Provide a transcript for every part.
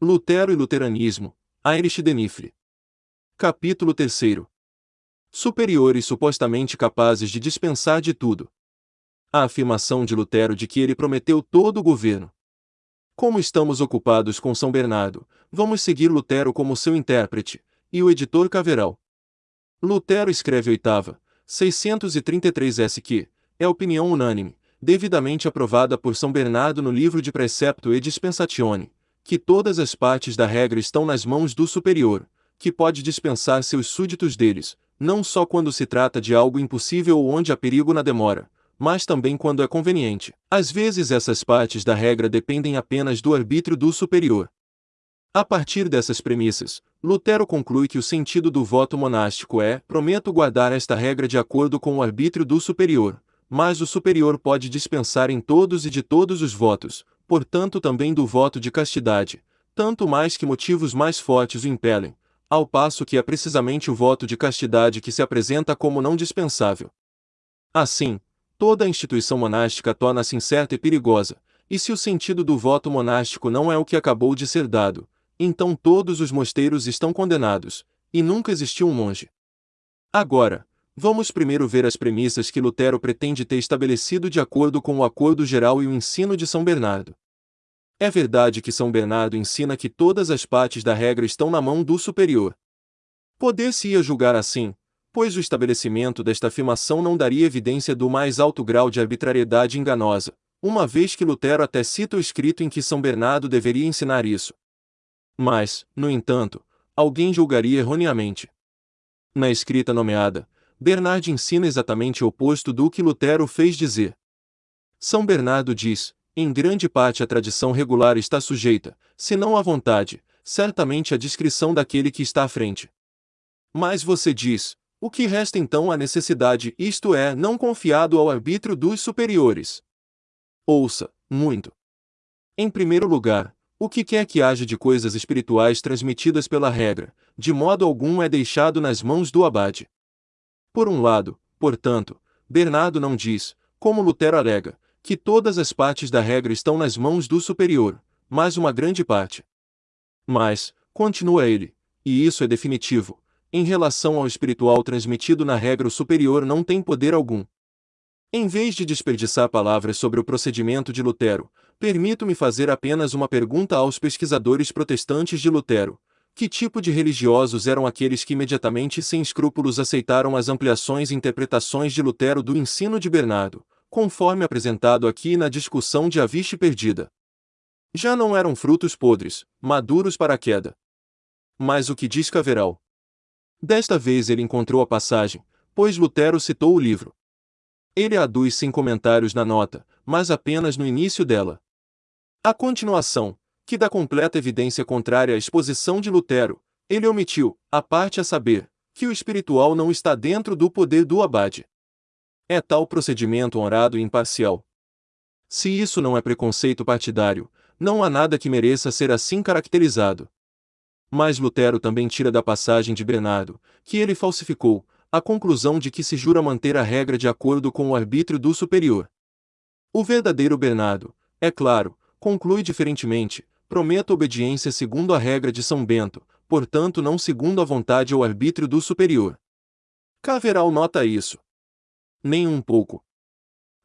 Lutero e Luteranismo, Heinrich Denifre. Capítulo 3 Superiores supostamente capazes de dispensar de tudo. A afirmação de Lutero de que ele prometeu todo o governo. Como estamos ocupados com São Bernardo, vamos seguir Lutero como seu intérprete, e o editor Caveral. Lutero escreve oitava, 633 S que, é opinião unânime, devidamente aprovada por São Bernardo no livro de Precepto e Dispensatione, que todas as partes da regra estão nas mãos do superior, que pode dispensar seus súditos deles, não só quando se trata de algo impossível ou onde há perigo na demora, mas também quando é conveniente. Às vezes essas partes da regra dependem apenas do arbítrio do superior. A partir dessas premissas, Lutero conclui que o sentido do voto monástico é: prometo guardar esta regra de acordo com o arbítrio do superior, mas o superior pode dispensar em todos e de todos os votos, portanto também do voto de castidade, tanto mais que motivos mais fortes o impelem, ao passo que é precisamente o voto de castidade que se apresenta como não dispensável. Assim, toda a instituição monástica torna-se incerta e perigosa, e se o sentido do voto monástico não é o que acabou de ser dado, então todos os mosteiros estão condenados, e nunca existiu um monge. Agora, Vamos primeiro ver as premissas que Lutero pretende ter estabelecido de acordo com o Acordo Geral e o ensino de São Bernardo. É verdade que São Bernardo ensina que todas as partes da regra estão na mão do superior. Poder-se-ia julgar assim, pois o estabelecimento desta afirmação não daria evidência do mais alto grau de arbitrariedade enganosa, uma vez que Lutero até cita o escrito em que São Bernardo deveria ensinar isso. Mas, no entanto, alguém julgaria erroneamente. Na escrita nomeada, Bernard ensina exatamente o oposto do que Lutero fez dizer. São Bernardo diz: em grande parte a tradição regular está sujeita, se não à vontade, certamente à discrição daquele que está à frente. Mas você diz: o que resta então à necessidade, isto é, não confiado ao arbítrio dos superiores? Ouça, muito. Em primeiro lugar, o que quer que haja de coisas espirituais transmitidas pela regra, de modo algum é deixado nas mãos do abade. Por um lado, portanto, Bernardo não diz, como Lutero alega, que todas as partes da regra estão nas mãos do superior, mas uma grande parte. Mas, continua ele, e isso é definitivo, em relação ao espiritual transmitido na regra o superior não tem poder algum. Em vez de desperdiçar palavras sobre o procedimento de Lutero, permito-me fazer apenas uma pergunta aos pesquisadores protestantes de Lutero, que tipo de religiosos eram aqueles que imediatamente sem escrúpulos aceitaram as ampliações e interpretações de Lutero do ensino de Bernardo, conforme apresentado aqui na discussão de A Vixe Perdida? Já não eram frutos podres, maduros para a queda. Mas o que diz Caveral? Desta vez ele encontrou a passagem, pois Lutero citou o livro. Ele aduz sem comentários na nota, mas apenas no início dela. A continuação, que dá completa evidência contrária à exposição de Lutero, ele omitiu, a parte a saber, que o espiritual não está dentro do poder do abade. É tal procedimento honrado e imparcial. Se isso não é preconceito partidário, não há nada que mereça ser assim caracterizado. Mas Lutero também tira da passagem de Bernardo, que ele falsificou, a conclusão de que se jura manter a regra de acordo com o arbítrio do superior. O verdadeiro Bernardo, é claro, conclui diferentemente, Prometo obediência segundo a regra de São Bento, portanto não segundo a vontade ou arbítrio do superior. Caveral nota isso. Nem um pouco.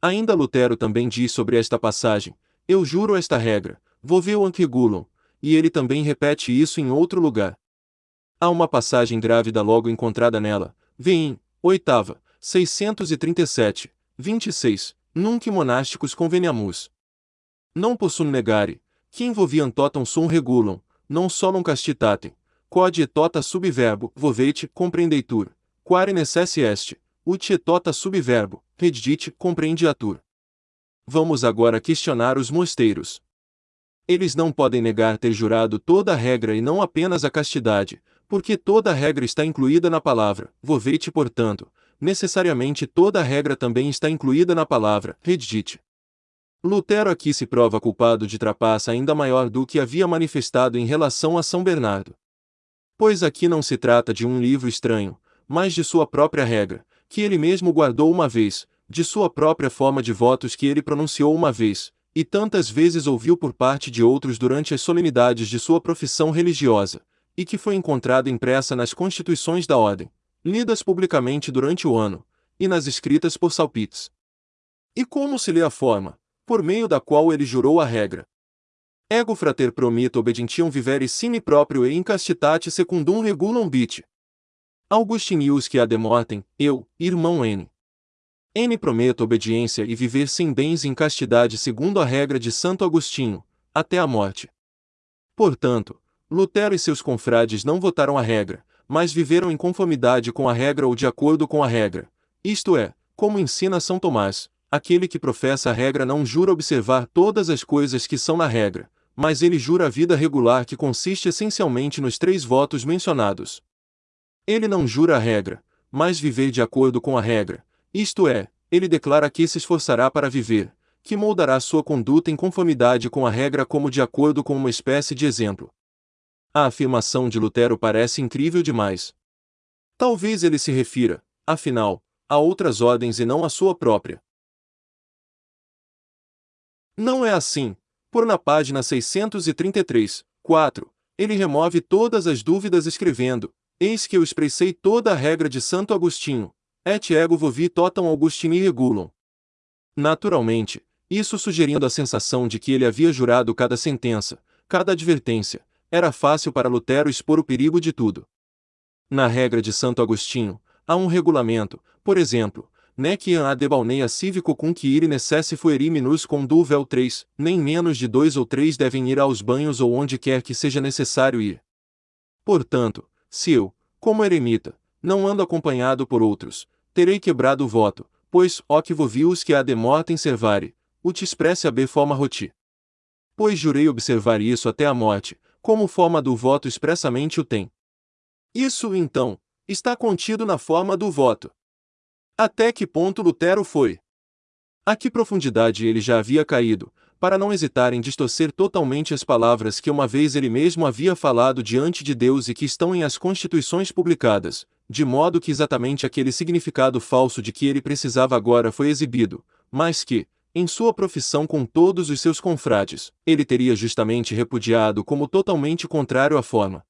Ainda Lutero também diz sobre esta passagem: Eu juro esta regra, voveu anquigulum, e ele também repete isso em outro lugar. Há uma passagem grávida logo encontrada nela, vem, oitava, 637, 26, Nunc monásticos conveniamus. Não possum negare, que envolviam totam sum regulam, non solum castitatem, quod et tota subverbo, vovete, comprendeitur, quare necesse est, ut et tota subverbo, redite, compreendiatur. Vamos agora questionar os mosteiros. Eles não podem negar ter jurado toda a regra e não apenas a castidade, porque toda a regra está incluída na palavra, vovete portanto, necessariamente toda a regra também está incluída na palavra, redite. Lutero aqui se prova culpado de trapaça ainda maior do que havia manifestado em relação a São Bernardo. Pois aqui não se trata de um livro estranho, mas de sua própria regra, que ele mesmo guardou uma vez, de sua própria forma de votos que ele pronunciou uma vez, e tantas vezes ouviu por parte de outros durante as solenidades de sua profissão religiosa, e que foi encontrada impressa nas constituições da ordem, lidas publicamente durante o ano, e nas escritas por Salpites. E como se lê a forma, por meio da qual ele jurou a regra? Ego frater promito obedientium vivere sine proprio e incastitate secundum regulam bit. Augustinius que mortem, eu, irmão N. N prometo obediência e viver sem bens em castidade segundo a regra de Santo Agostinho, até a morte. Portanto, Lutero e seus confrades não votaram a regra, mas viveram em conformidade com a regra ou de acordo com a regra. Isto é, como ensina São Tomás, aquele que professa a regra não jura observar todas as coisas que são na regra, mas ele jura a vida regular que consiste essencialmente nos três votos mencionados. Ele não jura a regra, mas viver de acordo com a regra, isto é, ele declara que se esforçará para viver, que moldará sua conduta em conformidade com a regra como de acordo com uma espécie de exemplo. A afirmação de Lutero parece incrível demais. Talvez ele se refira, afinal, a outras ordens e não à sua própria. Não é assim, por na página 633, 4, ele remove todas as dúvidas escrevendo: Eis que eu expressei toda a regra de Santo Agostinho, et ego vovi totam Augustini regulum. Naturalmente, isso sugerindo a sensação de que ele havia jurado cada sentença, cada advertência, era fácil para Lutero expor o perigo de tudo. Na regra de Santo Agostinho, há um regulamento, por exemplo, nec iam ad cívico cum que ire necesse fueri minus com duvel 3, nem menos de dois ou três devem ir aos banhos ou onde quer que seja necessário ir. Portanto, se eu, como eremita, não ando acompanhado por outros, terei quebrado o voto, pois, ó que vovius que ad mortem servare, ut expresse ab forma roti. Pois jurei observar isso até a morte, como forma do voto expressamente o tem. Isso, então, está contido na forma do voto. Até que ponto Lutero foi? A que profundidade ele já havia caído, para não hesitar em distorcer totalmente as palavras que uma vez ele mesmo havia falado diante de Deus e que estão em as constituições publicadas, de modo que exatamente aquele significado falso de que ele precisava agora foi exibido, mas que, em sua profissão com todos os seus confrades, ele teria justamente repudiado como totalmente contrário à forma.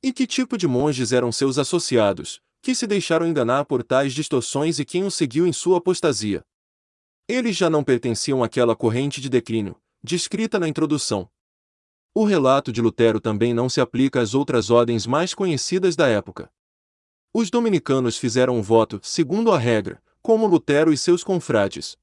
E que tipo de monges eram seus associados, que se deixaram enganar por tais distorções e quem o seguiu em sua apostasia? Eles já não pertenciam àquela corrente de declínio, descrita na introdução. O relato de Lutero também não se aplica às outras ordens mais conhecidas da época. Os dominicanos fizeram um voto, segundo a regra, como Lutero e seus confrades.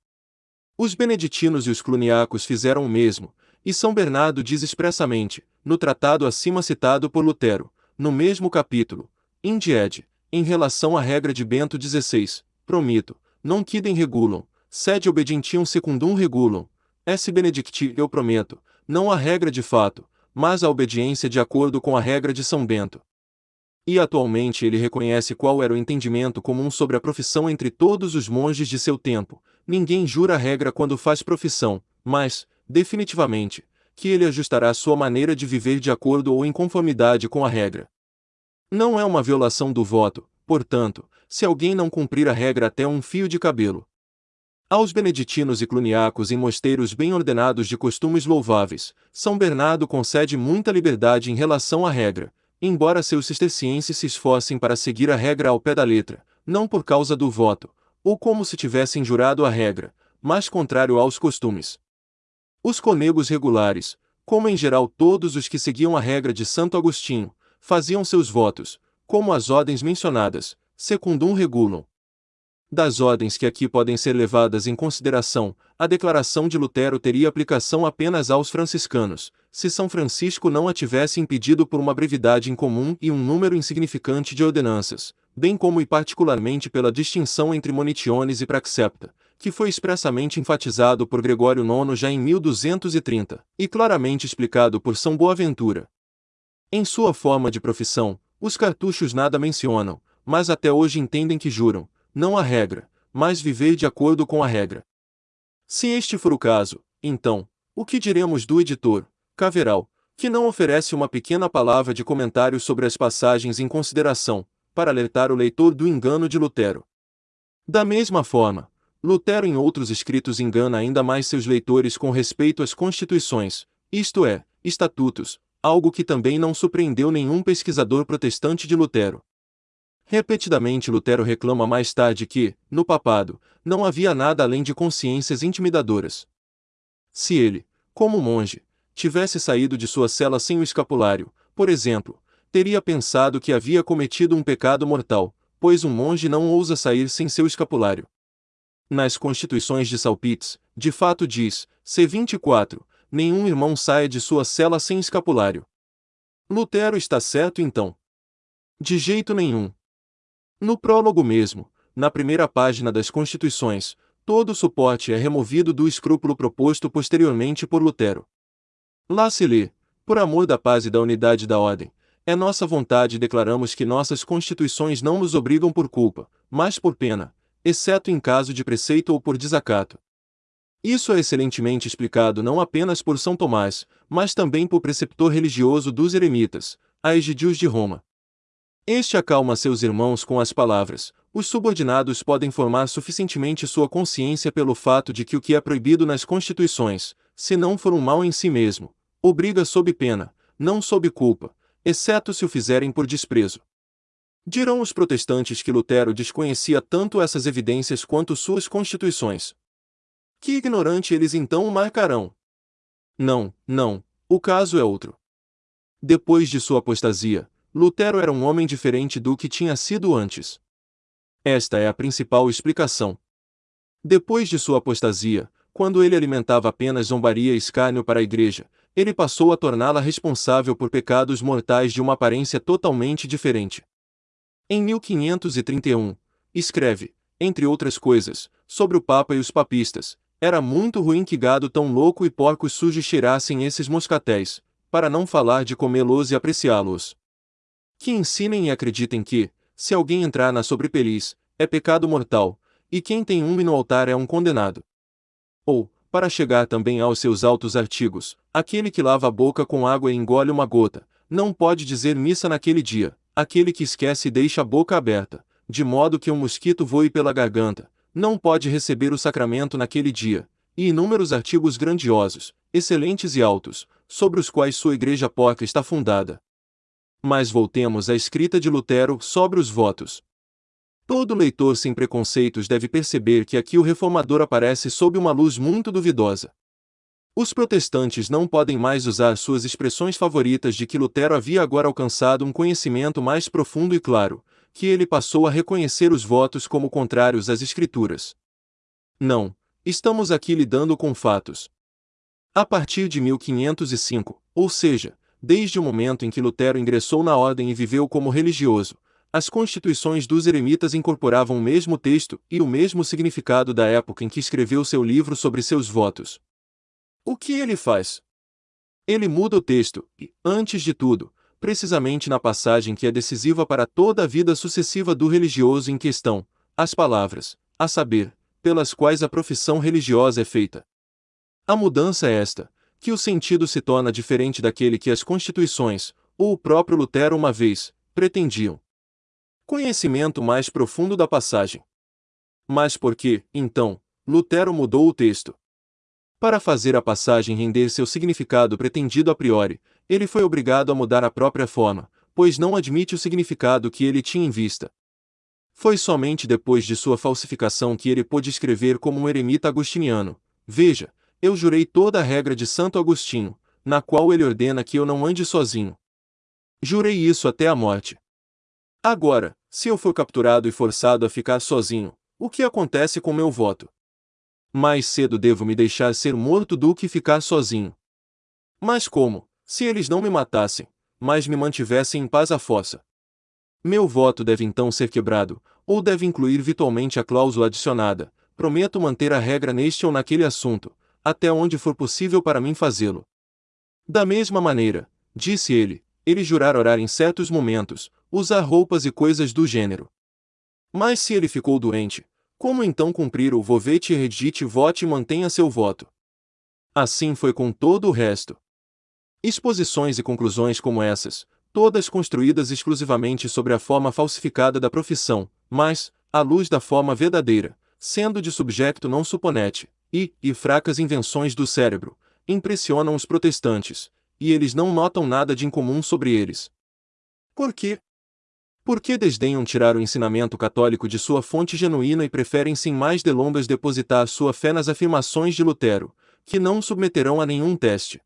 Os beneditinos e os cluniacos fizeram o mesmo, e São Bernardo diz expressamente, no tratado acima citado por Lutero, no mesmo capítulo, Indied, em relação à regra de Bento XVI, promito, non quidem regulam, sed obedientium secundum regulam, S. Benedicti, eu prometo, não a regra de fato, mas a obediência de acordo com a regra de São Bento. E atualmente ele reconhece qual era o entendimento comum sobre a profissão entre todos os monges de seu tempo. Ninguém jura a regra quando faz profissão, mas, definitivamente, que ele ajustará sua maneira de viver de acordo ou em conformidade com a regra. Não é uma violação do voto, portanto, se alguém não cumprir a regra até um fio de cabelo. Aos beneditinos e cluniacos em mosteiros bem ordenados de costumes louváveis, São Bernardo concede muita liberdade em relação à regra, embora seus cistercienses se esforcem para seguir a regra ao pé da letra, não por causa do voto, ou como se tivessem jurado a regra, mas contrário aos costumes. Os conegos regulares, como em geral todos os que seguiam a regra de Santo Agostinho, faziam seus votos, como as ordens mencionadas, secundum regulam, das ordens que aqui podem ser levadas em consideração, a declaração de Lutero teria aplicação apenas aos franciscanos, se São Francisco não a tivesse impedido por uma brevidade incomum e um número insignificante de ordenanças, bem como e particularmente pela distinção entre monitiones e praxepta, que foi expressamente enfatizado por Gregório IX já em 1230, e claramente explicado por São Boaventura. Em sua forma de profissão, os cartuchos nada mencionam, mas até hoje entendem que juram, não a regra, mas viver de acordo com a regra. Se este for o caso, então, o que diremos do editor, Caveral, que não oferece uma pequena palavra de comentário sobre as passagens em consideração, para alertar o leitor do engano de Lutero? Da mesma forma, Lutero em outros escritos engana ainda mais seus leitores com respeito às constituições, isto é, estatutos, algo que também não surpreendeu nenhum pesquisador protestante de Lutero. Repetidamente Lutero reclama mais tarde que, no papado, não havia nada além de consciências intimidadoras. Se ele, como monge, tivesse saído de sua cela sem o escapulário, por exemplo, teria pensado que havia cometido um pecado mortal, pois um monge não ousa sair sem seu escapulário. Nas Constituições de Salpites, de fato diz, C24, nenhum irmão saia de sua cela sem escapulário. Lutero está certo então? De jeito nenhum. No prólogo mesmo, na primeira página das Constituições, todo suporte é removido do escrúpulo proposto posteriormente por Lutero. Lá se lê, por amor da paz e da unidade da ordem, é nossa vontade declaramos que nossas constituições não nos obrigam por culpa, mas por pena, exceto em caso de preceito ou por desacato. Isso é excelentemente explicado não apenas por São Tomás, mas também por preceptor religioso dos eremitas, a Egidius de Roma. Este acalma seus irmãos com as palavras: os subordinados podem formar suficientemente sua consciência pelo fato de que o que é proibido nas constituições, se não for um mal em si mesmo, obriga sob pena, não sob culpa, exceto se o fizerem por desprezo. Dirão os protestantes que Lutero desconhecia tanto essas evidências quanto suas constituições. Que ignorante eles então o marcarão? Não, não, o caso é outro. Depois de sua apostasia, Lutero era um homem diferente do que tinha sido antes. Esta é a principal explicação. Depois de sua apostasia, quando ele alimentava apenas zombaria e escárnio para a igreja, ele passou a torná-la responsável por pecados mortais de uma aparência totalmente diferente. Em 1531, escreve, entre outras coisas, sobre o Papa e os papistas. Era muito ruim que gado tão louco e porcos sujos cheirassem esses moscatéis, para não falar de comê-los e apreciá-los. Que ensinem e acreditem que, se alguém entrar na sobrepeliz, é pecado mortal, e quem tem um no altar é um condenado. Ou, para chegar também aos seus altos artigos, aquele que lava a boca com água e engole uma gota, não pode dizer missa naquele dia, aquele que esquece e deixa a boca aberta, de modo que um mosquito voe pela garganta, não pode receber o sacramento naquele dia, e inúmeros artigos grandiosos, excelentes e altos, sobre os quais sua igreja porca está fundada. Mas voltemos à escrita de Lutero sobre os votos. Todo leitor sem preconceitos deve perceber que aqui o reformador aparece sob uma luz muito duvidosa. Os protestantes não podem mais usar suas expressões favoritas de que Lutero havia agora alcançado um conhecimento mais profundo e claro, que ele passou a reconhecer os votos como contrários às Escrituras. Não, estamos aqui lidando com fatos. A partir de 1505, ou seja, desde o momento em que Lutero ingressou na ordem e viveu como religioso, as constituições dos eremitas incorporavam o mesmo texto e o mesmo significado da época em que escreveu seu livro sobre seus votos. O que ele faz? Ele muda o texto e, antes de tudo, precisamente na passagem que é decisiva para toda a vida sucessiva do religioso em questão, as palavras, a saber, pelas quais a profissão religiosa é feita. A mudança é esta, que o sentido se torna diferente daquele que as constituições, ou o próprio Lutero uma vez, pretendiam. Conhecimento mais profundo da passagem. Mas por que, então, Lutero mudou o texto? Para fazer a passagem render seu significado pretendido a priori, ele foi obrigado a mudar a própria forma, pois não admite o significado que ele tinha em vista. Foi somente depois de sua falsificação que ele pôde escrever como um eremita agostiniano. Veja, eu jurei toda a regra de Santo Agostinho, na qual ele ordena que eu não ande sozinho. Jurei isso até a morte. Agora, se eu for capturado e forçado a ficar sozinho, o que acontece com meu voto? Mais cedo devo me deixar ser morto do que ficar sozinho. Mas como, se eles não me matassem, mas me mantivessem em paz à fossa? Meu voto deve então ser quebrado, ou deve incluir virtualmente a cláusula adicionada: prometo manter a regra neste ou naquele assunto, até onde for possível para mim fazê-lo. Da mesma maneira, disse ele, ele jurar orar em certos momentos, usar roupas e coisas do gênero. Mas se ele ficou doente, como então cumprir o vovete redite vote e mantenha seu voto? Assim foi com todo o resto. Exposições e conclusões como essas, todas construídas exclusivamente sobre a forma falsificada da profissão, mas, à luz da forma verdadeira, sendo de subjecto não suponete, e, e fracas invenções do cérebro, impressionam os protestantes, e eles não notam nada de incomum sobre eles. Por quê? Por que desdenham tirar o ensinamento católico de sua fonte genuína e preferem sem mais delongas depositar sua fé nas afirmações de Lutero, que não submeterão a nenhum teste?